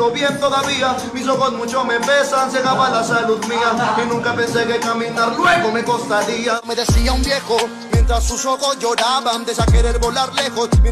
hablo bien todavía. Mis ojos mucho me pesan, se acaba la salud mía. Y nunca pensé que caminar luego me costaría. Me decía un viejo, mientras sus ojos lloraban, de querer volar lejos. Mientras